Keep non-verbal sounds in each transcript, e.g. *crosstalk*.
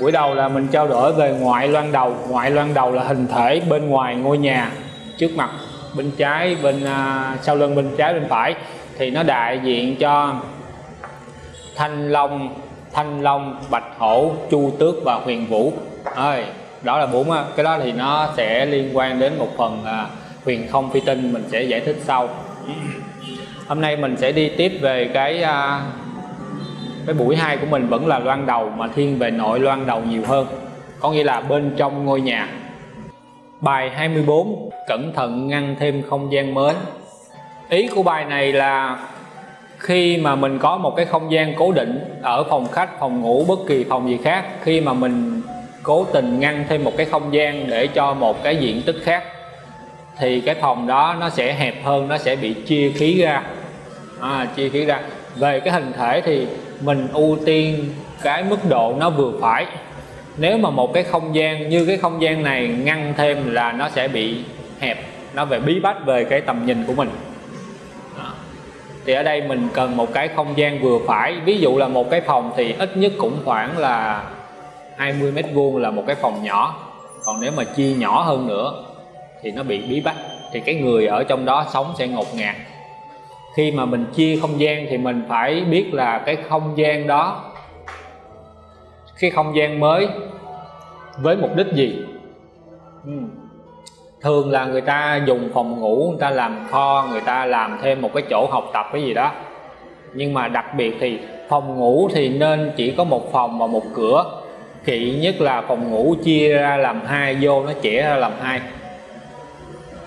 buổi đầu là mình trao đổi về ngoại loan đầu. Ngoại loan đầu là hình thể bên ngoài ngôi nhà trước mặt bên trái bên uh, sau lưng bên trái bên phải. Thì nó đại diện cho thanh long thanh long bạch hổ chu tước và huyền vũ. Ơi đó là bốn à, cái đó thì nó sẽ liên quan đến một phần uh, huyền không phi tinh mình sẽ giải thích sau. Hôm nay mình sẽ đi tiếp về cái uh, cái buổi hai của mình vẫn là loan đầu mà thiên về nội loan đầu nhiều hơn. Có nghĩa là bên trong ngôi nhà. Bài 24 cẩn thận ngăn thêm không gian mới. Ý của bài này là khi mà mình có một cái không gian cố định ở phòng khách phòng ngủ bất kỳ phòng gì khác khi mà mình cố tình ngăn thêm một cái không gian để cho một cái diện tích khác thì cái phòng đó nó sẽ hẹp hơn nó sẽ bị chia khí ra. À, chia khí ra về cái hình thể thì mình ưu tiên cái mức độ nó vừa phải. Nếu mà một cái không gian như cái không gian này ngăn thêm là nó sẽ bị hẹp, nó về bí bách về cái tầm nhìn của mình. Thì ở đây mình cần một cái không gian vừa phải. Ví dụ là một cái phòng thì ít nhất cũng khoảng là 20 mét vuông là một cái phòng nhỏ. Còn nếu mà chia nhỏ hơn nữa thì nó bị bí bách. Thì cái người ở trong đó sống sẽ ngột ngạt khi mà mình chia không gian thì mình phải biết là cái không gian đó cái không gian mới với mục đích gì? Ừ. thường là người ta dùng phòng ngủ người ta làm kho người ta làm thêm một cái chỗ học tập cái gì đó. Nhưng mà đặc biệt thì phòng ngủ thì nên chỉ có một phòng và một cửa. Kỵ nhất là phòng ngủ chia ra làm hai vô nó chẻ ra làm hai.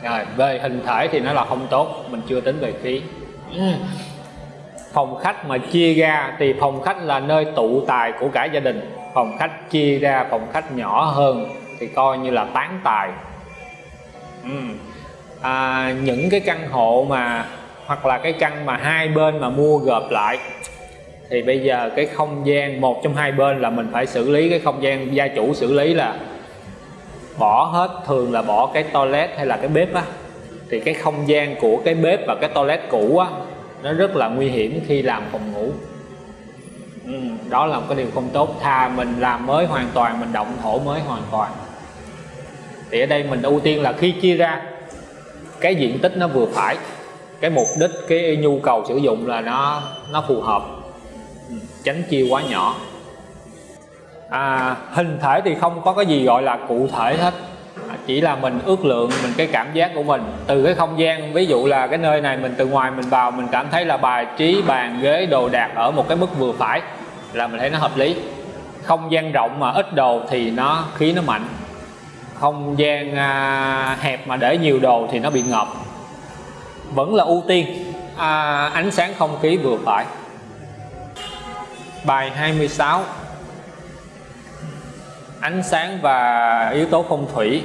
Rồi về hình thể thì nó là không tốt mình chưa tính về khí Ừ. phòng khách mà chia ra thì phòng khách là nơi tụ tài của cả gia đình. Phòng khách chia ra phòng khách nhỏ hơn thì coi như là tán tài. Ừ. à, những cái căn hộ mà hoặc là cái căn mà hai bên mà mua gộp lại thì bây giờ cái không gian một trong hai bên là mình phải xử lý cái không gian gia chủ xử lý là bỏ hết thường là bỏ cái toilet hay là cái bếp á thì cái không gian của cái bếp và cái toilet cũ á nó rất là nguy hiểm khi làm phòng ngủ. Ừ, đó là một cái điều không tốt. Thà mình làm mới hoàn toàn mình động thổ mới hoàn toàn. Thì ở đây mình ưu tiên là khi chia ra cái diện tích nó vừa phải cái mục đích cái nhu cầu sử dụng là nó nó phù hợp. Ừ, tránh chia quá nhỏ. À, hình thể thì không có cái gì gọi là cụ thể hết chỉ là mình ước lượng mình cái cảm giác của mình. Từ cái không gian ví dụ là cái nơi này mình từ ngoài mình vào mình cảm thấy là bài trí bàn ghế đồ đạc ở một cái mức vừa phải là mình thấy nó hợp lý. Không gian rộng mà ít đồ thì nó khí nó mạnh. Không gian à, hẹp mà để nhiều đồ thì nó bị ngợp. Vẫn là ưu tiên à, ánh sáng không khí vừa phải. Bài 26 ánh sáng và yếu tố phong thủy.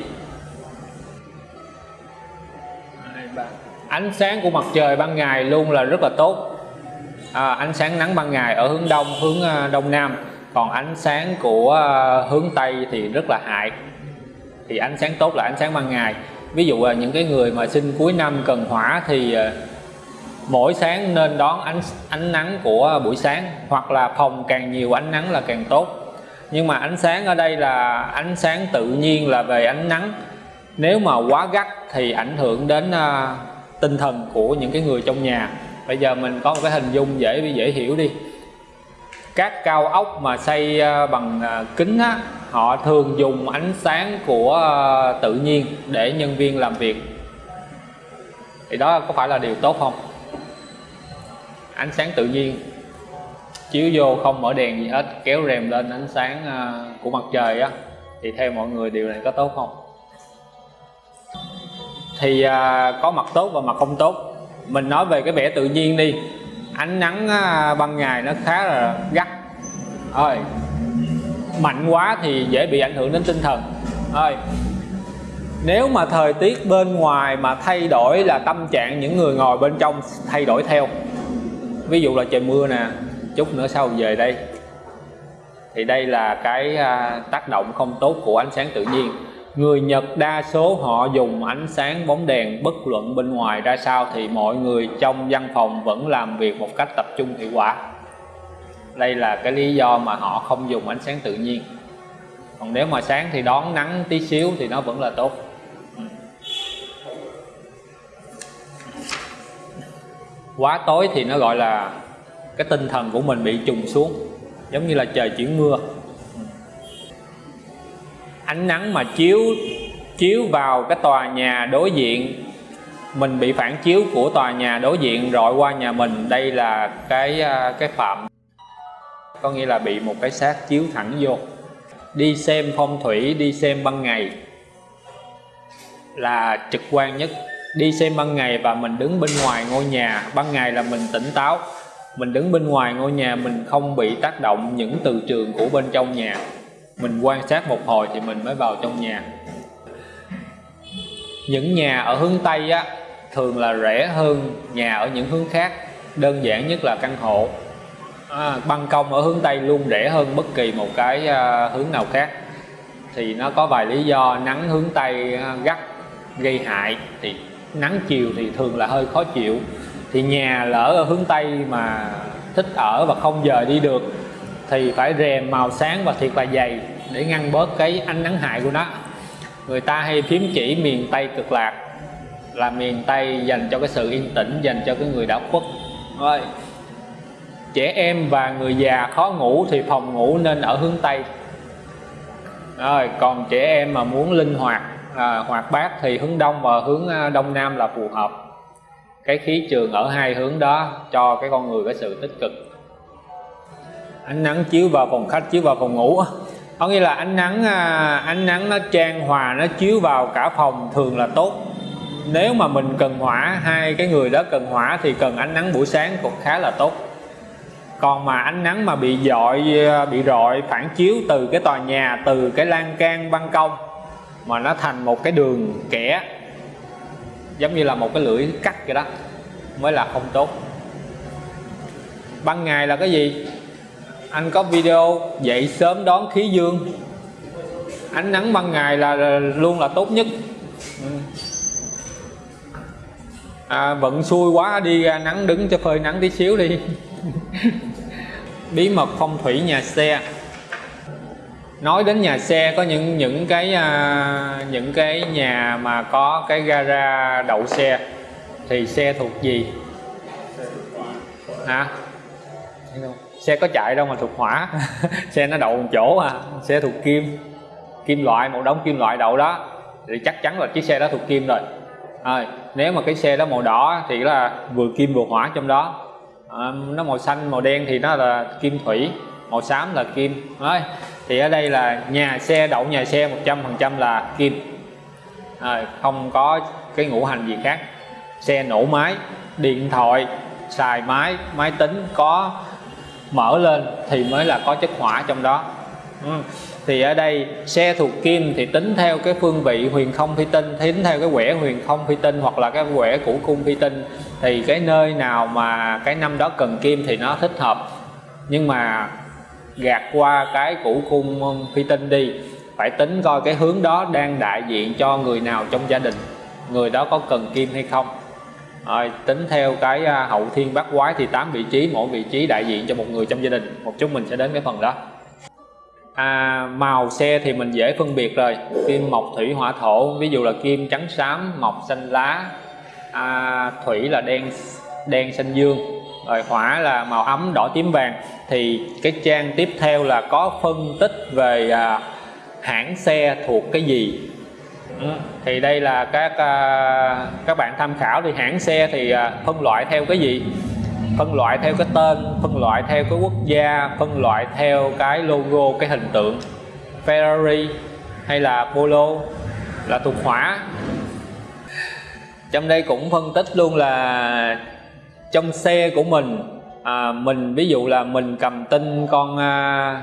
Ánh sáng của mặt trời ban ngày luôn là rất là tốt. À, ánh sáng nắng ban ngày ở hướng đông hướng à, đông nam. Còn ánh sáng của à, hướng tây thì rất là hại. Thì ánh sáng tốt là ánh sáng ban ngày. Ví dụ là những cái người mà sinh cuối năm cần hỏa thì à, mỗi sáng nên đón ánh ánh nắng của buổi sáng. Hoặc là phòng càng nhiều ánh nắng là càng tốt. Nhưng mà ánh sáng ở đây là ánh sáng tự nhiên là về ánh nắng nếu mà quá gắt thì ảnh hưởng đến à, tinh thần của những cái người trong nhà. Bây giờ mình có một cái hình dung dễ dễ hiểu đi. Các cao ốc mà xây uh, bằng uh, kính á, họ thường dùng ánh sáng của uh, tự nhiên để nhân viên làm việc. Thì đó có phải là điều tốt không? Ánh sáng tự nhiên. Chiếu vô không mở đèn gì hết kéo rèm lên ánh sáng của mặt trời á thì theo mọi người điều này có tốt không? Thì à, có mặt tốt và mặt không tốt. Mình nói về cái vẻ tự nhiên đi. Ánh nắng à, ban ngày nó khá là gắt. Ơi mạnh quá thì dễ bị ảnh hưởng đến tinh thần. Ơi nếu mà thời tiết bên ngoài mà thay đổi là tâm trạng những người ngồi bên trong thay đổi theo. Ví dụ là trời mưa nè chút nữa sau về đây. Thì đây là cái à, tác động không tốt của ánh sáng tự nhiên. Người Nhật đa số họ dùng ánh sáng bóng đèn, bất luận bên ngoài ra sao thì mọi người trong văn phòng vẫn làm việc một cách tập trung hiệu quả. Đây là cái lý do mà họ không dùng ánh sáng tự nhiên. còn nếu mà sáng thì đón nắng tí xíu thì nó vẫn là tốt quá tối thì nó gọi là cái tinh thần của mình bị trùng xuống, giống như là trời chuyển mưa ánh nắng mà chiếu chiếu vào cái tòa nhà đối diện. Mình bị phản chiếu của tòa nhà đối diện rọi qua nhà mình. Đây là cái à, cái phạm. Có nghĩa là bị một cái xác chiếu thẳng vô. Đi xem phong thủy, đi xem ban ngày là trực quan nhất. Đi xem ban ngày và mình đứng bên ngoài ngôi nhà. Ban ngày là mình tỉnh táo. Mình đứng bên ngoài ngôi nhà, mình không bị tác động những từ trường của bên trong nhà mình quan sát một hồi thì mình mới vào trong nhà. Những nhà ở hướng tây á thường là rẻ hơn nhà ở những hướng khác. Đơn giản nhất là căn hộ. À, ban công ở hướng tây luôn rẻ hơn bất kỳ một cái à, hướng nào khác. Thì nó có vài lý do. Nắng hướng tây à, gắt gây hại. Thì nắng chiều thì thường là hơi khó chịu. Thì nhà lỡ ở hướng tây mà thích ở và không giờ đi được thì phải rèm màu sáng và thiệt là dày để ngăn bớt cái ánh nắng hại của nó. Người ta hay phím chỉ miền tây cực lạc là miền tây dành cho cái sự yên tĩnh dành cho cái người đã khuất. Rồi trẻ em và người già khó ngủ thì phòng ngủ nên ở hướng tây. Rồi còn trẻ em mà muốn linh hoạt à, hoạt bát thì hướng đông và hướng à, đông nam là phù hợp. Cái khí trường ở hai hướng đó cho cái con người có sự tích cực. Ánh nắng chiếu vào phòng khách chiếu vào phòng ngủ có nghĩa là ánh nắng à, ánh nắng nó trang hòa, nó chiếu vào cả phòng thường là tốt. Nếu mà mình cần hỏa, hai cái người đó cần hỏa thì cần ánh nắng buổi sáng cũng khá là tốt. Còn mà ánh nắng mà bị dọi à, bị rọi, phản chiếu từ cái tòa nhà, từ cái lan can, ban công, mà nó thành một cái đường kẻ, giống như là một cái lưỡi cắt vậy đó, mới là không tốt. Ban ngày là cái gì? Anh có video dậy sớm đón khí dương. Ánh nắng ban ngày là, là luôn là tốt nhất. À, vận xui quá đi ra nắng đứng cho phơi nắng tí xíu đi. *laughs* Bí mật phong thủy nhà xe. Nói đến nhà xe có những những cái à, những cái nhà mà có cái gara đậu xe. Thì xe thuộc gì? Hả? Xe có chạy đâu mà thuộc hỏa. *laughs* Xe nó đậu một chỗ à. Xe thuộc kim. Kim loại một đống kim loại đậu đó. Thì chắc chắn là chiếc xe đó thuộc kim rồi. À, nếu mà cái xe đó màu đỏ thì là vừa kim vừa hỏa trong đó. À, nó màu xanh màu đen thì nó là kim thủy màu xám là kim. Đấy thì ở đây là nhà xe đậu nhà xe 100% là kim. À, không có cái ngũ hành gì khác. Xe nổ máy điện thoại xài máy máy tính có mở lên thì mới là có chất hỏa trong đó. Ừ. thì ở đây xe thuộc kim thì tính theo cái phương vị huyền không phi tinh, tính theo cái quẻ huyền không phi tinh hoặc là cái quẻ củ cung phi tinh thì cái nơi nào mà cái năm đó cần kim thì nó thích hợp. Nhưng mà gạt qua cái củ cung phi tinh đi, phải tính coi cái hướng đó đang đại diện cho người nào trong gia đình, người đó có cần kim hay không rồi, tính theo cái à, hậu thiên bát quái thì 8 vị trí mỗi vị trí đại diện cho một người trong gia đình. Một chút mình sẽ đến cái phần đó. À, màu xe thì mình dễ phân biệt rồi. Kim mộc thủy hỏa thổ. Ví dụ là kim trắng xám mộc xanh lá. À, thủy là đen đen xanh dương. Rồi hỏa là màu ấm đỏ tím vàng. Thì cái trang tiếp theo là có phân tích về à, hãng xe thuộc cái gì thì đây là các à, các bạn tham khảo thì hãng xe thì à, phân loại theo cái gì? Phân loại theo cái tên phân loại theo cái quốc gia phân loại theo cái logo cái hình tượng. Ferrari hay là Polo là thuộc hỏa. Trong đây cũng phân tích luôn là trong xe của mình à, mình ví dụ là mình cầm tinh con à,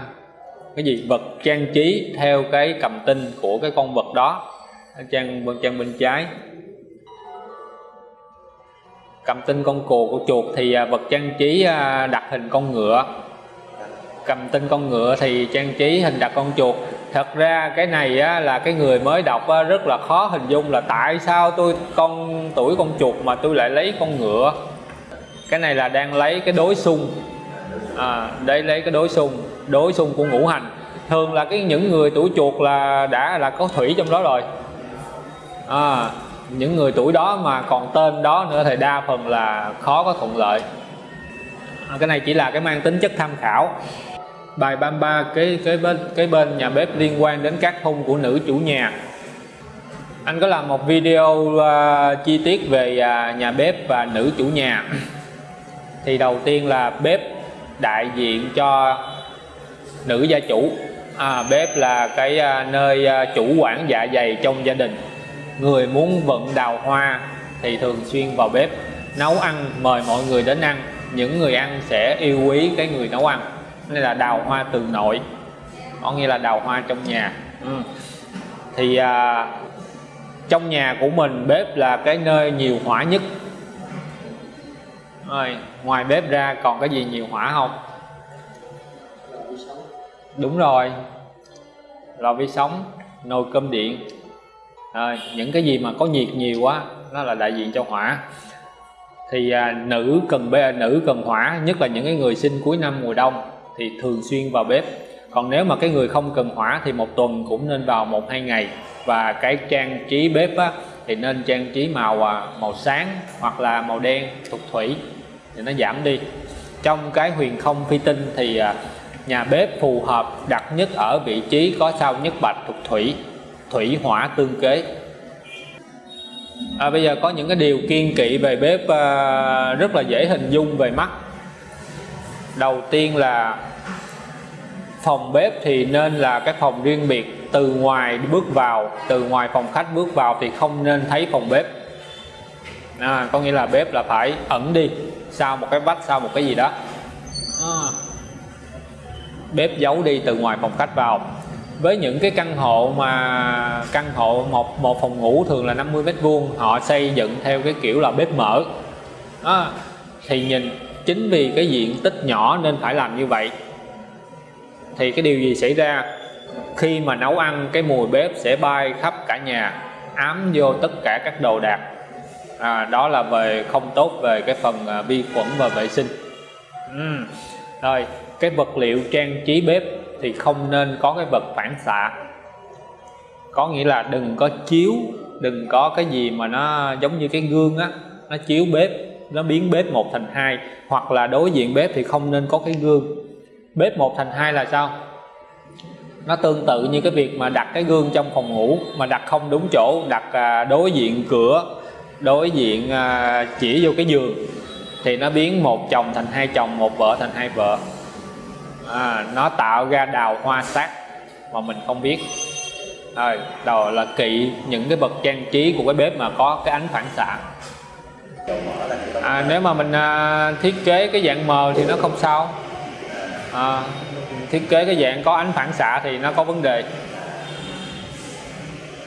cái gì? Vật trang trí theo cái cầm tinh của cái con vật đó trang bên trang bên trái cầm tinh con cù của chuột thì à, vật trang trí à, đặt hình con ngựa. Cầm tinh con ngựa thì trang trí hình đặt con chuột. Thật ra cái này á, là cái người mới đọc á, rất là khó hình dung là tại sao tôi con tuổi con chuột mà tôi lại lấy con ngựa. Cái này là đang lấy cái đối xung. À, đây lấy cái đối xung đối xung của ngũ hành. Thường là cái những người tuổi chuột là đã là có thủy trong đó rồi à, những người tuổi đó mà còn tên đó nữa thì đa phần là khó có thuận lợi. À, cái này chỉ là cái mang tính chất tham khảo. Bài 33 cái cái bên cái bên nhà bếp liên quan đến các hung của nữ chủ nhà. Anh có làm một video uh, chi tiết về uh, nhà bếp và nữ chủ nhà. Thì đầu tiên là bếp đại diện cho nữ gia chủ. À, bếp là cái uh, nơi uh, chủ quản dạ dày trong gia đình người muốn vận đào hoa thì thường xuyên vào bếp nấu ăn mời mọi người đến ăn. Những người ăn sẽ yêu quý cái người nấu ăn. Nên là đào hoa từ nội có nghĩa là đào hoa trong nhà. Ừ. thì à, trong nhà của mình bếp là cái nơi nhiều hỏa nhất. Rồi ngoài bếp ra còn cái gì nhiều hỏa không? Đúng rồi lò vi sóng nồi cơm điện à, những cái gì mà có nhiệt nhiều quá nó là đại diện cho hỏa. Thì à, nữ cần bê nữ cần hỏa nhất là những cái người sinh cuối năm mùa đông thì thường xuyên vào bếp. Còn nếu mà cái người không cần hỏa thì một tuần cũng nên vào một hai ngày. Và cái trang trí bếp á, thì nên trang trí màu à, màu sáng hoặc là màu đen thuộc thủy thì nó giảm đi. Trong cái huyền không phi tinh thì à, nhà bếp phù hợp đặt nhất ở vị trí có sao nhất bạch thuộc thủy thủy hỏa tương kế. À, bây giờ có những cái điều kiên kỵ về bếp à, rất là dễ hình dung về mắt. Đầu tiên là phòng bếp thì nên là cái phòng riêng biệt. Từ ngoài bước vào từ ngoài phòng khách bước vào thì không nên thấy phòng bếp. À, có nghĩa là bếp là phải ẩn đi sau một cái vách sau một cái gì đó. À. bếp giấu đi từ ngoài phòng khách vào với những cái căn hộ mà căn hộ một một phòng ngủ thường là 50 mét vuông họ xây dựng theo cái kiểu là bếp mở đó. thì nhìn chính vì cái diện tích nhỏ nên phải làm như vậy thì cái điều gì xảy ra khi mà nấu ăn cái mùi bếp sẽ bay khắp cả nhà ám vô tất cả các đồ đạc à, đó là về không tốt về cái phần à, vi khuẩn và vệ sinh ừ. rồi cái vật liệu trang trí bếp thì không nên có cái vật phản xạ. Có nghĩa là đừng có chiếu, đừng có cái gì mà nó giống như cái gương á, nó chiếu bếp, nó biến bếp một thành hai, hoặc là đối diện bếp thì không nên có cái gương. Bếp một thành hai là sao? Nó tương tự như cái việc mà đặt cái gương trong phòng ngủ, mà đặt không đúng chỗ, đặt à, đối diện cửa, đối diện à, chỉ vô cái giường, thì nó biến một chồng thành hai chồng, một vợ thành hai vợ à, nó tạo ra đào hoa sát mà mình không biết. À, Rồi đầu là kỵ những cái vật trang trí của cái bếp mà có cái ánh phản xạ. À, nếu mà mình à, thiết kế cái dạng mờ thì nó không sao. À, thiết kế cái dạng có ánh phản xạ thì nó có vấn đề.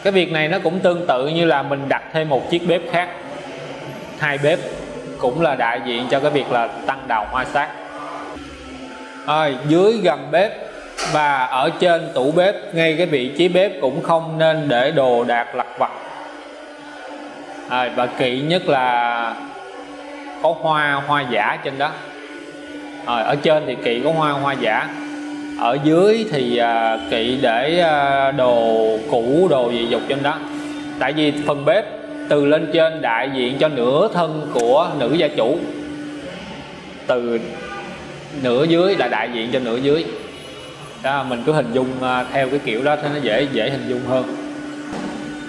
Cái việc này nó cũng tương tự như là mình đặt thêm một chiếc bếp khác. Hai bếp cũng là đại diện cho cái việc là tăng đào hoa sát à, dưới gầm bếp và ở trên tủ bếp ngay cái vị trí bếp cũng không nên để đồ đạc lặt vặt. À, và kỵ nhất là có hoa hoa giả trên đó. À, ở trên thì kỵ có hoa hoa giả. Ở dưới thì à, kỵ để à, đồ cũ đồ gì dục trên đó. Tại vì phần bếp từ lên trên đại diện cho nửa thân của nữ gia chủ. Từ nửa dưới là đại diện cho nửa dưới. Đó, mình cứ hình dung à, theo cái kiểu đó thì nó dễ dễ hình dung hơn.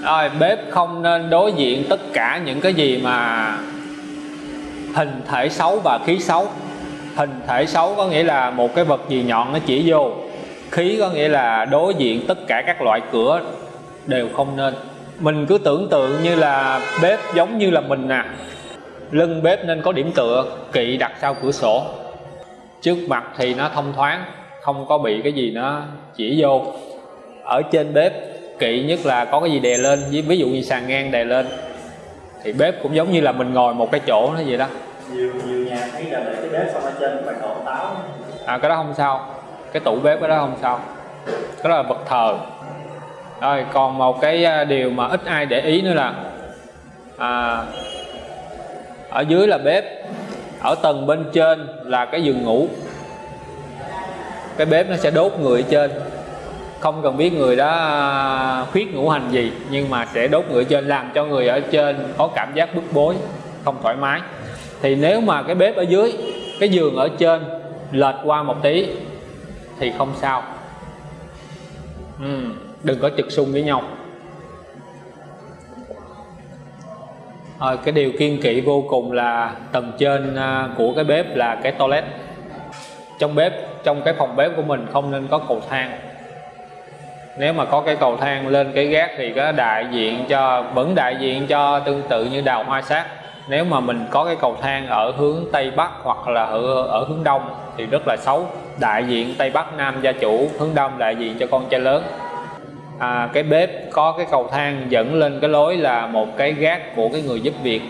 Rồi, bếp không nên đối diện tất cả những cái gì mà hình thể xấu và khí xấu. Hình thể xấu có nghĩa là một cái vật gì nhọn nó chỉ vô. Khí có nghĩa là đối diện tất cả các loại cửa đều không nên. Mình cứ tưởng tượng như là bếp giống như là mình nè à. lưng bếp nên có điểm tựa, kỵ đặt sau cửa sổ trước mặt thì nó thông thoáng không có bị cái gì nó chỉ vô. Ở trên bếp kỵ nhất là có cái gì đè lên ví dụ như sàn ngang đè lên thì bếp cũng giống như là mình ngồi một cái chỗ nó vậy đó. Nhiều nhiều nhà thấy là để cái bếp xong ở trên phải đổ táo. À cái đó không sao cái tủ bếp cái đó không sao cái đó là vật thờ. Rồi còn một cái à, điều mà ít ai để ý nữa là à, ở dưới là bếp ở tầng bên trên là cái giường ngủ. Cái bếp nó sẽ đốt người ở trên. Không cần biết người đó à, khuyết ngũ hành gì nhưng mà sẽ đốt người ở trên làm cho người ở trên có cảm giác bức bối không thoải mái. Thì nếu mà cái bếp ở dưới cái giường ở trên lệch qua một tí thì không sao. Ừ, đừng có trực xung với nhau. À, cái điều kiên kỵ vô cùng là tầng trên à, của cái bếp là cái toilet. Trong bếp trong cái phòng bếp của mình không nên có cầu thang. Nếu mà có cái cầu thang lên cái gác thì có đại diện cho vẫn đại diện cho tương tự như đào hoa sát. Nếu mà mình có cái cầu thang ở hướng tây bắc hoặc là ở, ở hướng đông thì rất là xấu. Đại diện tây bắc nam gia chủ hướng đông đại diện cho con trai lớn à, cái bếp có cái cầu thang dẫn lên cái lối là một cái gác của cái người giúp việc.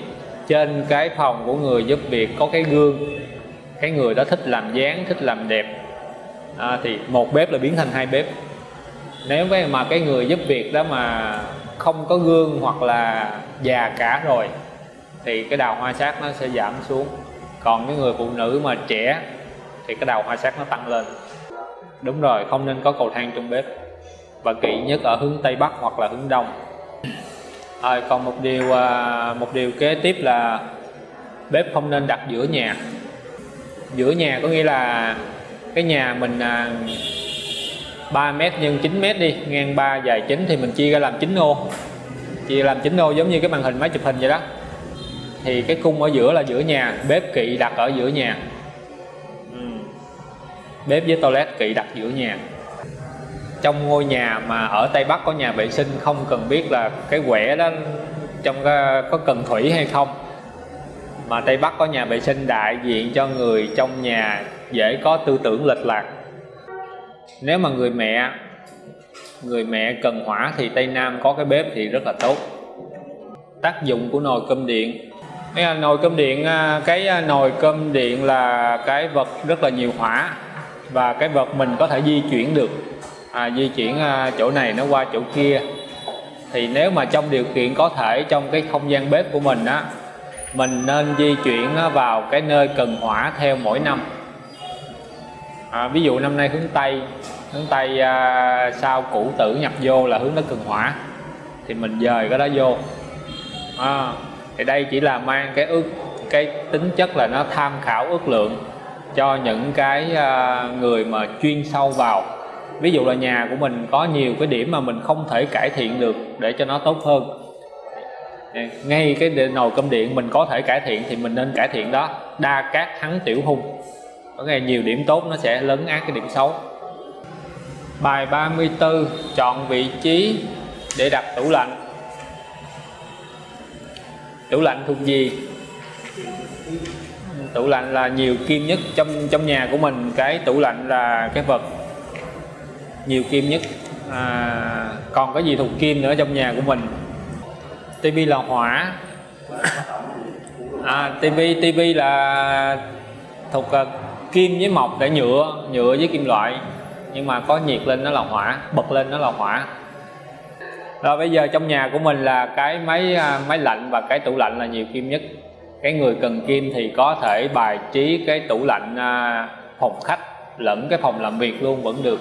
Trên cái phòng của người giúp việc có cái gương. Cái người đó thích làm dáng thích làm đẹp. À, thì một bếp là biến thành hai bếp. Nếu mà cái người giúp việc đó mà không có gương hoặc là già cả rồi thì cái đào hoa sát nó sẽ giảm xuống. Còn cái người phụ nữ mà trẻ thì cái đào hoa sát nó tăng lên. Đúng rồi không nên có cầu thang trong bếp và kỵ nhất ở hướng tây bắc hoặc là hướng đông. À, còn một điều à, một điều kế tiếp là bếp không nên đặt giữa nhà. Giữa nhà có nghĩa là cái nhà mình à, 3 mét nhân 9 mét đi ngang 3 dài 9 thì mình chia ra làm 9 ô. Chia làm 9 ô giống như cái màn hình máy chụp hình vậy đó. Thì cái cung ở giữa là giữa nhà bếp kỵ đặt ở giữa nhà. Ừ. bếp với toilet kỵ đặt giữa nhà trong ngôi nhà mà ở Tây Bắc có nhà vệ sinh, không cần biết là cái quẻ đó trong có cần thủy hay không. Mà Tây Bắc có nhà vệ sinh đại diện cho người trong nhà dễ có tư tưởng lệch lạc. Nếu mà người mẹ người mẹ cần hỏa thì Tây Nam có cái bếp thì rất là tốt. Tác dụng của nồi cơm điện. Cái à, nồi cơm điện à, cái à, nồi cơm điện là cái vật rất là nhiều hỏa và cái vật mình có thể di chuyển được à, di chuyển à, chỗ này nó qua chỗ kia. Thì nếu mà trong điều kiện có thể trong cái không gian bếp của mình á mình nên di chuyển à, vào cái nơi cần hỏa theo mỗi năm. À, ví dụ năm nay hướng tây hướng tây à, sau cũ tử nhập vô là hướng nó cần hỏa thì mình dời cái đó vô. À, thì đây chỉ là mang cái ước cái tính chất là nó tham khảo ước lượng cho những cái à, người mà chuyên sâu vào ví dụ là nhà của mình có nhiều cái điểm mà mình không thể cải thiện được để cho nó tốt hơn. Ngay cái nồi cơm điện mình có thể cải thiện thì mình nên cải thiện đó. Đa cát thắng tiểu hung. Có ngày nhiều điểm tốt nó sẽ lấn át cái điểm xấu. Bài 34 chọn vị trí để đặt tủ lạnh. Tủ lạnh thuộc gì? Tủ lạnh là nhiều kim nhất trong trong nhà của mình. Cái tủ lạnh là cái vật nhiều kim nhất. À, còn cái gì thuộc kim nữa trong nhà của mình? Tivi là hỏa. À, tivi tivi là thuộc uh, kim với mộc để nhựa nhựa với kim loại. Nhưng mà có nhiệt lên nó là hỏa bật lên nó là hỏa. Rồi bây giờ trong nhà của mình là cái máy à, máy lạnh và cái tủ lạnh là nhiều kim nhất. Cái người cần kim thì có thể bài trí cái tủ lạnh à, phòng khách lẫn cái phòng làm việc luôn vẫn được.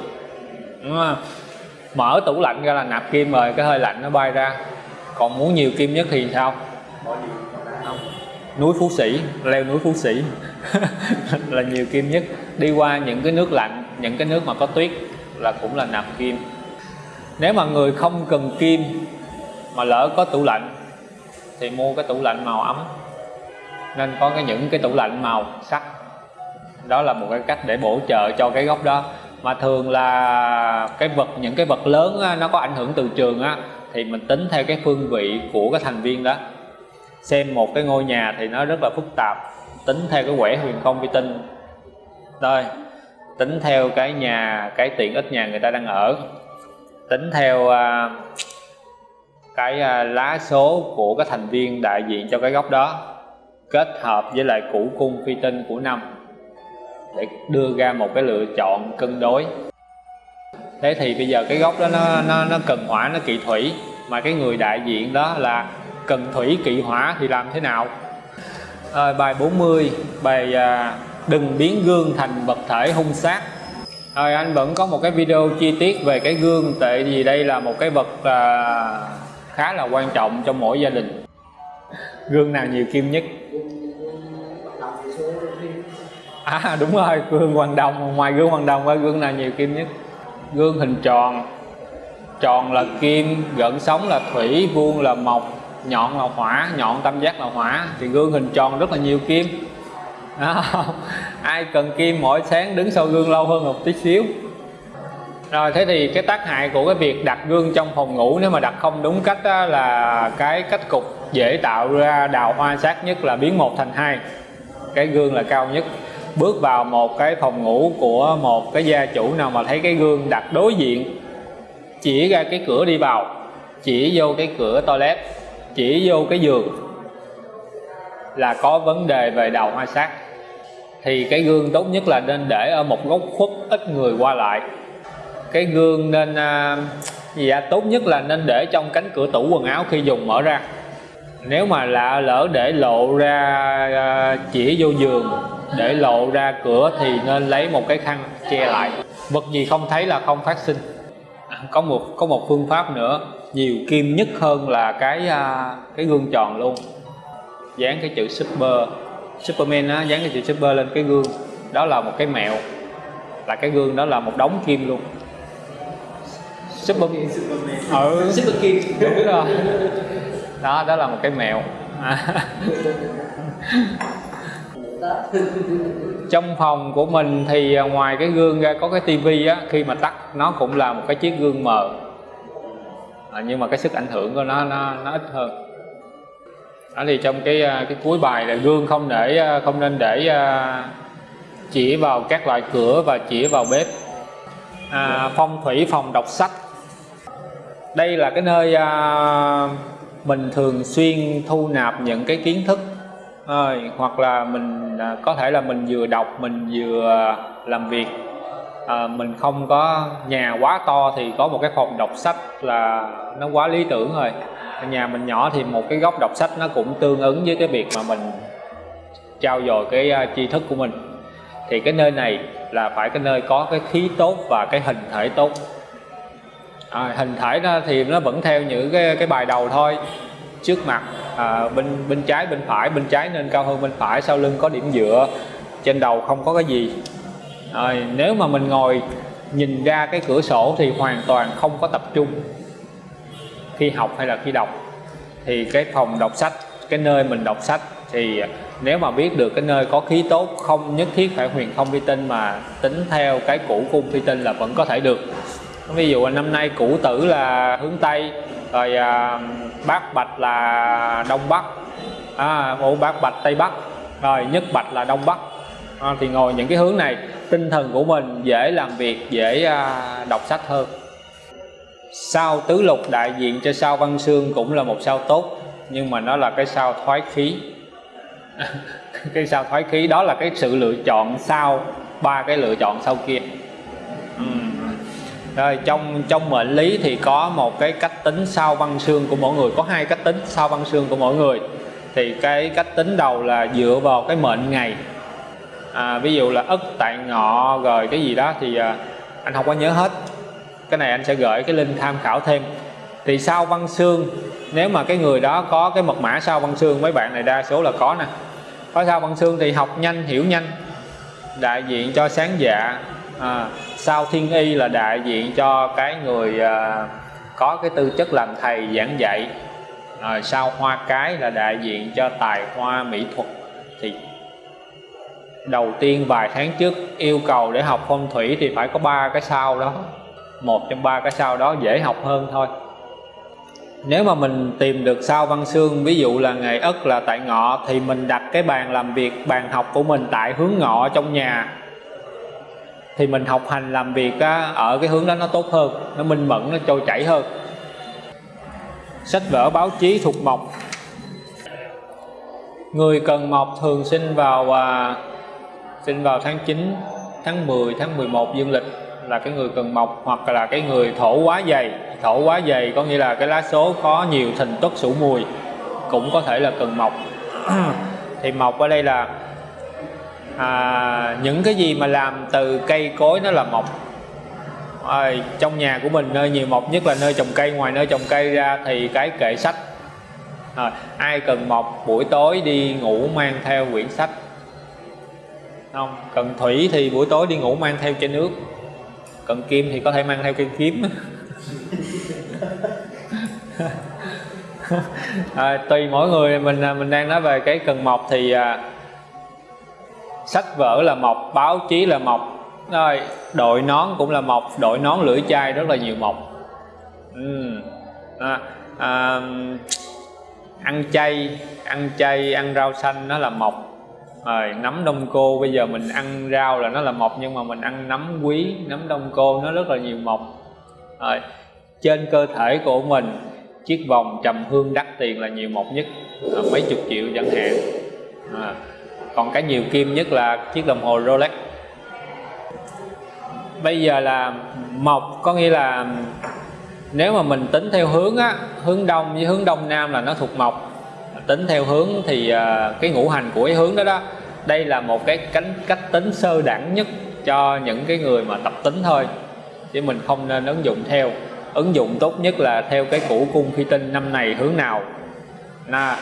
Đúng không? mở tủ lạnh ra là nạp kim rồi cái hơi lạnh nó bay ra. Còn muốn nhiều kim nhất thì sao? Không? Núi phú sĩ leo núi phú sĩ. *laughs* Là nhiều kim nhất. Đi qua những cái nước lạnh những cái nước mà có tuyết là cũng là nạp kim. Nếu mà người không cần kim mà lỡ có tủ lạnh thì mua cái tủ lạnh màu ấm. Nên có cái những cái tủ lạnh màu sắc. Đó là một cái cách để bổ trợ cho cái góc đó mà thường là cái vật những cái vật lớn á, nó có ảnh hưởng từ trường á thì mình tính theo cái phương vị của cái thành viên đó. Xem một cái ngôi nhà thì nó rất là phức tạp tính theo cái quẻ huyền không vi tinh. Rồi tính theo cái nhà cái tiện ích nhà người ta đang ở. Tính theo uh, cái uh, lá số của cái thành viên đại diện cho cái góc đó. Kết hợp với lại củ cung phi tinh của năm để đưa ra một cái lựa chọn cân đối. Thế thì bây giờ cái gốc đó nó nó, nó cần hỏa nó kỵ thủy. Mà cái người đại diện đó là cần thủy kỵ hỏa thì làm thế nào? À, bài 40 bài à, đừng biến gương thành vật thể hung sát. Rồi anh vẫn có một cái video chi tiết về cái gương tại vì đây là một cái vật à, khá là quan trọng trong mỗi gia đình. Gương nào nhiều kim nhất? À đúng rồi, gương hoàng đồng. Ngoài gương hoàng đồng ra, gương nào nhiều kim nhất? Gương hình tròn. Tròn là kim, gợn sóng là thủy, vuông là mộc, nhọn là hỏa, nhọn tam giác là hỏa. Thì gương hình tròn rất là nhiều kim. Đó. À, *laughs* ai cần kim mỗi sáng đứng sau gương lâu hơn một tí xíu. Rồi, thế thì cái tác hại của cái việc đặt gương trong phòng ngủ, nếu mà đặt không đúng cách đó là cái cách cục dễ tạo ra đào hoa sát nhất là biến một thành hai. Cái gương là cao nhất bước vào một cái phòng ngủ của một cái gia chủ nào mà thấy cái gương đặt đối diện. Chỉ ra cái cửa đi vào chỉ vô cái cửa toilet chỉ vô cái giường là có vấn đề về đầu hoa sát. Thì cái gương tốt nhất là nên để ở một góc khuất ít người qua lại. Cái gương nên à, gì à, tốt nhất là nên để trong cánh cửa tủ quần áo khi dùng mở ra. Nếu mà lạ lỡ để lộ ra à, chỉ vô giường để lộ ra cửa thì nên lấy một cái khăn che lại. Vật gì không thấy là không phát sinh. À, có một có một phương pháp nữa. Nhiều kim nhất hơn là cái à, cái gương tròn luôn. Dán cái chữ super superman á dán cái chữ super lên cái gương. Đó là một cái mẹo. Là cái gương đó là một đống kim luôn. Super ừ. super kim. Đúng rồi. Đó đó là một cái mẹo. À. *laughs* trong phòng của mình thì à, ngoài cái gương ra có cái tivi á khi mà tắt nó cũng là một cái chiếc gương mờ. À, nhưng mà cái sức ảnh hưởng của nó nó nó ít hơn. Đó thì trong cái à, cái cuối bài là gương không để à, không nên để chỉ vào các loại cửa và chỉ vào bếp. À, phong thủy phòng đọc sách. Đây là cái nơi à, mình thường xuyên thu nạp những cái kiến thức à, hoặc là mình à, có thể là mình vừa đọc mình vừa làm việc. À, mình không có nhà quá to thì có một cái phòng đọc sách là nó quá lý tưởng rồi. Nhà mình nhỏ thì một cái góc đọc sách nó cũng tương ứng với cái việc mà mình trao dồi cái uh, tri thức của mình. Thì cái nơi này là phải cái nơi có cái khí tốt và cái hình thể tốt. À, hình thể thì nó vẫn theo những cái cái bài đầu thôi trước mặt à, bên bên trái bên phải bên trái nên cao hơn bên phải sau lưng có điểm dựa trên đầu không có cái gì. À, nếu mà mình ngồi nhìn ra cái cửa sổ thì hoàn toàn không có tập trung khi học hay là khi đọc. Thì cái phòng đọc sách cái nơi mình đọc sách thì nếu mà biết được cái nơi có khí tốt không nhất thiết phải huyền không vi tinh mà tính theo cái cũ cung vi tinh là vẫn có thể được. Ví dụ năm nay cũ tử là hướng tây rồi à, bát bạch là đông bắc. À, ổ bát bạch tây bắc. Rồi nhất bạch là đông bắc. À, thì ngồi những cái hướng này tinh thần của mình dễ làm việc dễ à, đọc sách hơn. Sao tứ lục đại diện cho sao văn xương cũng là một sao tốt nhưng mà nó là cái sao thoái khí. *laughs* Cái sao thoái khí đó là cái sự lựa chọn sau ba cái lựa chọn sau kia rồi trong trong mệnh lý thì có một cái cách tính sao văn xương của mỗi người. Có hai cách tính sao văn xương của mỗi người. Thì cái cách tính đầu là dựa vào cái mệnh ngày. À, ví dụ là ất tại ngọ rồi cái gì đó thì à, anh không có nhớ hết. Cái này anh sẽ gửi cái link tham khảo thêm. Thì sao văn xương nếu mà cái người đó có cái mật mã sao văn xương mấy bạn này đa số là có nè. Có sao văn xương thì học nhanh hiểu nhanh đại diện cho sáng dạ à, sao thiên y là đại diện cho cái người à, có cái tư chất làm thầy giảng dạy. À, sao hoa cái là đại diện cho tài hoa mỹ thuật. Thì đầu tiên vài tháng trước yêu cầu để học phong thủy thì phải có ba cái sao đó. Một trong ba cái sao đó dễ học hơn thôi. Nếu mà mình tìm được sao văn xương ví dụ là ngày ất là tại ngọ thì mình đặt cái bàn làm việc bàn học của mình tại hướng ngọ trong nhà thì mình học hành làm việc á, ở cái hướng đó nó tốt hơn nó minh mẫn nó trôi chảy hơn. Sách vở báo chí thuộc mộc. Người cần mộc thường sinh vào à, sinh vào tháng 9 tháng 10 tháng 11 dương lịch là cái người cần mộc hoặc là cái người thổ quá dày. Thổ quá dày có nghĩa là cái lá số có nhiều thình tuất sủ mùi cũng có thể là cần mộc. *clears throat* Thì mộc ở đây là à, những cái gì mà làm từ cây cối nó là mộc à, ờ, trong nhà của mình nơi nhiều mộc nhất là nơi trồng cây ngoài nơi trồng cây ra thì cái kệ sách. À, ai cần mộc buổi tối đi ngủ mang theo quyển sách. Không cần thủy thì buổi tối đi ngủ mang theo chai nước. Cần kim thì có thể mang theo cây kiếm. À, *laughs* tùy mỗi người mình mình đang nói về cái cần mộc thì à, sách vở là mộc báo chí là mộc. Rồi đội nón cũng là mộc. Đội nón lưỡi chai rất là nhiều mộc. Ừ. à, à, ăn chay ăn chay ăn rau xanh nó là mộc. Rồi nấm đông cô bây giờ mình ăn rau là nó là mộc nhưng mà mình ăn nấm quý nấm đông cô nó rất là nhiều mộc. Rồi trên cơ thể của mình chiếc vòng trầm hương đắt tiền là nhiều mộc nhất. À, mấy chục triệu chẳng hạn. À, còn cái nhiều kim nhất là chiếc đồng hồ Rolex. Bây giờ là mộc có nghĩa là nếu mà mình tính theo hướng á hướng đông với hướng đông nam là nó thuộc mộc. Tính theo hướng thì uh, cái ngũ hành của cái hướng đó đó đây là một cái cánh cách tính sơ đẳng nhất cho những cái người mà tập tính thôi chứ mình không nên ứng dụng theo. Ứng dụng tốt nhất là theo cái củ cung phi tinh năm này hướng nào. Là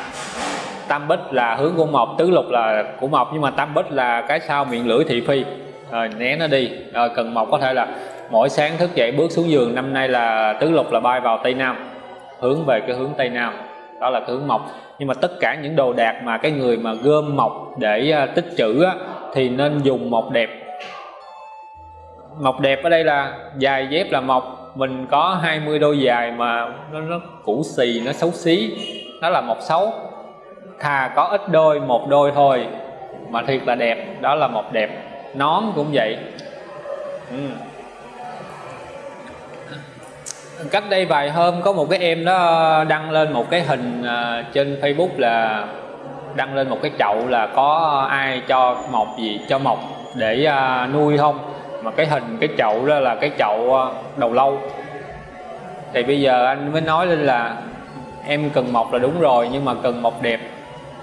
tam bích là hướng của mộc tứ lục là của mộc nhưng mà tam bích là cái sao miệng lưỡi thị phi. Rồi né nó đi. Rồi cần mộc có thể là mỗi sáng thức dậy bước xuống giường năm nay là tứ lục là bay vào tây nam hướng về cái hướng tây nam. Đó là cái hướng mộc. Nhưng mà tất cả những đồ đạc mà cái người mà gom mộc để à, tích trữ á, thì nên dùng mộc đẹp. Mộc đẹp ở đây là dài dép là mộc. Mình có 20 đôi dài mà nó, nó cũ xì nó xấu xí. Nó là mộc xấu thà có ít đôi, một đôi thôi. Mà thiệt là đẹp, đó là một đẹp. Nón cũng vậy. Ừ. cách đây vài hôm có một cái em đó đăng lên một cái hình à, trên Facebook là đăng lên một cái chậu là có ai cho mọc gì cho mọc để à, nuôi không? Mà cái hình cái chậu đó là cái chậu à, đầu lâu. Thì bây giờ anh mới nói lên là em cần mọc là đúng rồi, nhưng mà cần mọc đẹp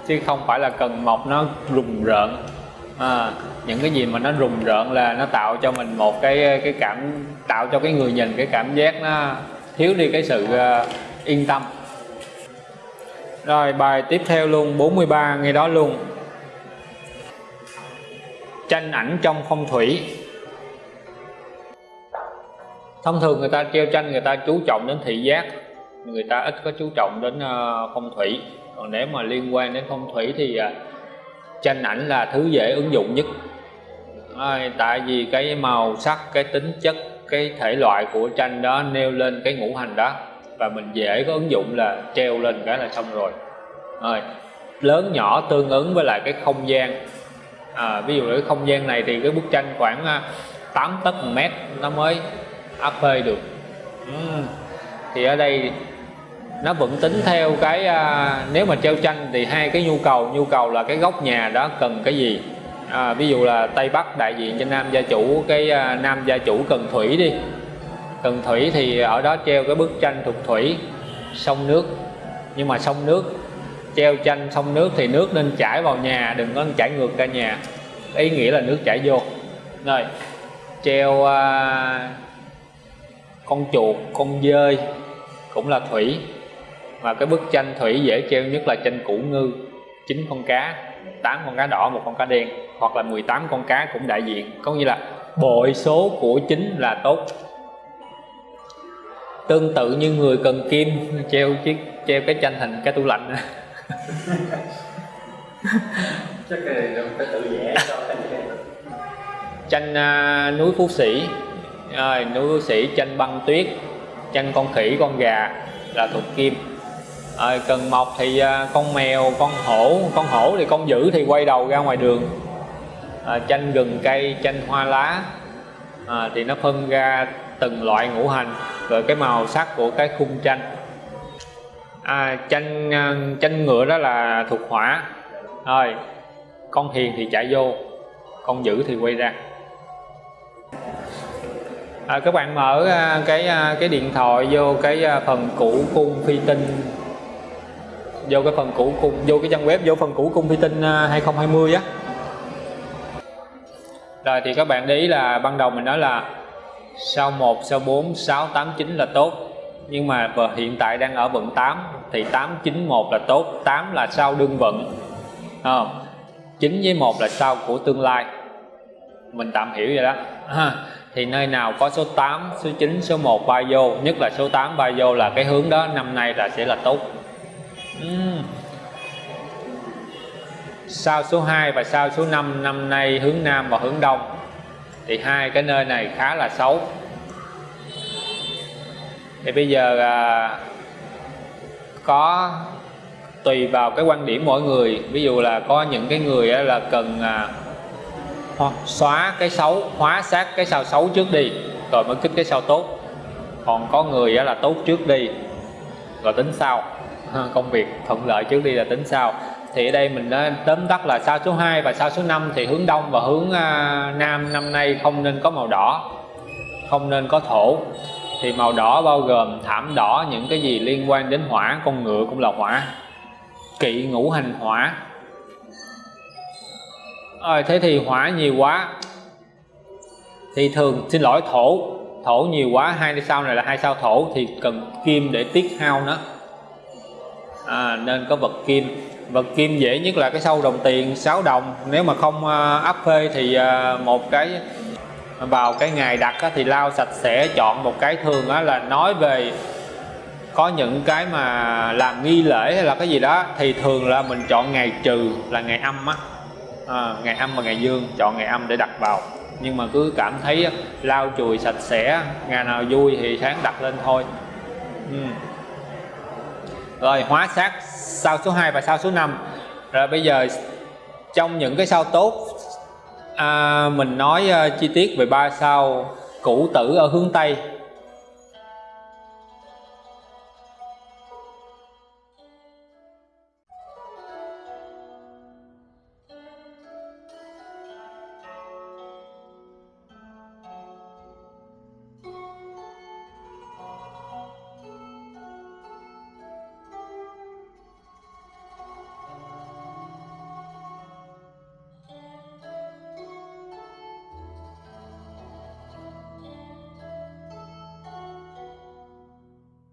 chứ không phải là cần mọc nó rùng rợn. À, những cái gì mà nó rùng rợn là nó tạo cho mình một cái cái cảm tạo cho cái người nhìn cái cảm giác nó thiếu đi cái sự uh, yên tâm. Rồi bài tiếp theo luôn 43 ngay đó luôn. Tranh ảnh trong phong thủy. Thông thường người ta treo tranh người ta chú trọng đến thị giác người ta ít có chú trọng đến uh, phong thủy còn nếu mà liên quan đến phong thủy thì à, tranh ảnh là thứ dễ ứng dụng nhất. À, tại vì cái màu sắc cái tính chất cái thể loại của tranh đó nêu lên cái ngũ hành đó và mình dễ có ứng dụng là treo lên cái là xong rồi. Rồi lớn nhỏ tương ứng với lại cái không gian. À, ví dụ cái không gian này thì cái bức tranh khoảng à, 8 tấc một mét nó mới áp phê được. Ừ. thì ở đây nó vẫn tính theo cái à, nếu mà treo tranh thì hai cái nhu cầu nhu cầu là cái góc nhà đó cần cái gì? À, ví dụ là tây bắc đại diện cho nam gia chủ cái à, nam gia chủ cần thủy đi. Cần thủy thì ở đó treo cái bức tranh thuộc thủy sông nước. Nhưng mà sông nước treo tranh sông nước thì nước nên chảy vào nhà đừng có chảy ngược ra nhà. Ý nghĩa là nước chảy vô. Rồi treo à, con chuột con dơi cũng là thủy và cái bức tranh thủy dễ treo nhất là tranh củ ngư. Chín con cá 8 con cá đỏ một con cá đen hoặc là 18 con cá cũng đại diện. Có nghĩa là bội số của chính là tốt. Tương tự như người cần kim treo chiếc treo cái tranh thành cái tủ lạnh. *laughs* Chắc là phải tự vẽ tranh uh, núi phú sĩ. Rồi núi phú sĩ tranh băng tuyết. Tranh con khỉ con gà là thuộc kim à, cần mọc thì à, con mèo con hổ con hổ thì con dữ thì quay đầu ra ngoài đường. À, chanh gừng cây chanh hoa lá. À, thì nó phân ra từng loại ngũ hành rồi cái màu sắc của cái khung tranh à, chanh à, chanh ngựa đó là thuộc hỏa. Rồi con hiền thì chạy vô con dữ thì quay ra. À, các bạn mở à, cái à, cái điện thoại vô cái phần cũ cung phi tinh vô cái phần cũ cùng vô cái trang web vô phần cũ cung phi tinh à, 2020 á. Rồi thì các bạn để ý là ban đầu mình nói là sau 1 sau 4 6 8 9 là tốt. Nhưng mà hiện tại đang ở vận 8 thì 8 9 1 là tốt 8 là sau đương vận. À, 9 với 1 là sau của tương lai. Mình tạm hiểu vậy đó. À, thì nơi nào có số 8 số 9 số 1 ba vô nhất là số 8 ba vô là cái hướng đó năm nay là sẽ là tốt. Ừ. uhm. sao số 2 và sao số 5 năm nay hướng Nam và hướng Đông thì hai cái nơi này khá là xấu. Thì bây giờ à, có tùy vào cái quan điểm mỗi người. Ví dụ là có những cái người là cần à, xóa cái xấu hóa sát cái sao xấu trước đi rồi mới kích cái sao tốt. Còn có người là tốt trước đi rồi tính sau công việc thuận lợi trước đi là tính sau. Thì ở đây mình đã tóm tắt là sao số 2 và sao số 5 thì hướng đông và hướng à, nam năm nay không nên có màu đỏ không nên có thổ. Thì màu đỏ bao gồm thảm đỏ những cái gì liên quan đến hỏa con ngựa cũng là hỏa kỵ ngũ hành hỏa. À, thế thì hỏa nhiều quá. Thì thường xin lỗi thổ thổ nhiều quá hai sao này là hai sao thổ thì cần kim để tiết hao nó à, nên có vật kim. Vật kim dễ nhất là cái sâu đồng tiền 6 đồng. Nếu mà không uh, áp phê thì uh, một cái à, vào cái ngày đặt á, thì lau sạch sẽ chọn một cái thường á, là nói về có những cái mà làm nghi lễ hay là cái gì đó thì thường là mình chọn ngày trừ là ngày âm á. À, ngày âm và ngày dương chọn ngày âm để đặt vào. Nhưng mà cứ cảm thấy lau chùi sạch sẽ ngày nào vui thì sáng đặt lên thôi. Ừ rồi hóa sát sao số 2 và sao số 5 rồi bây giờ trong những cái sao tốt à, mình nói uh, chi tiết về ba sao cũ tử ở hướng Tây.